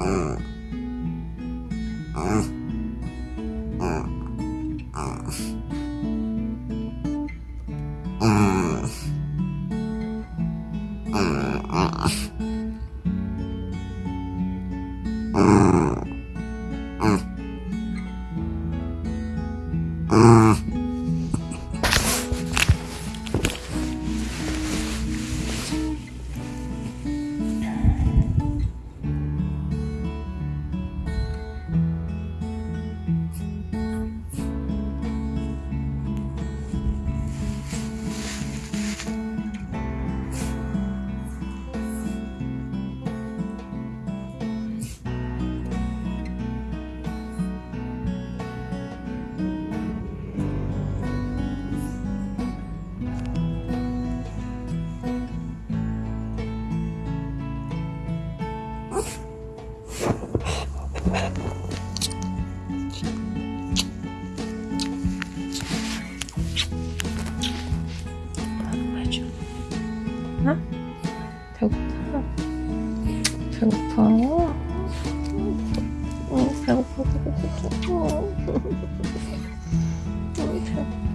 Uh. 어? 배고파. 배고파. 어, 배고파, 배고파. 어, 배고파.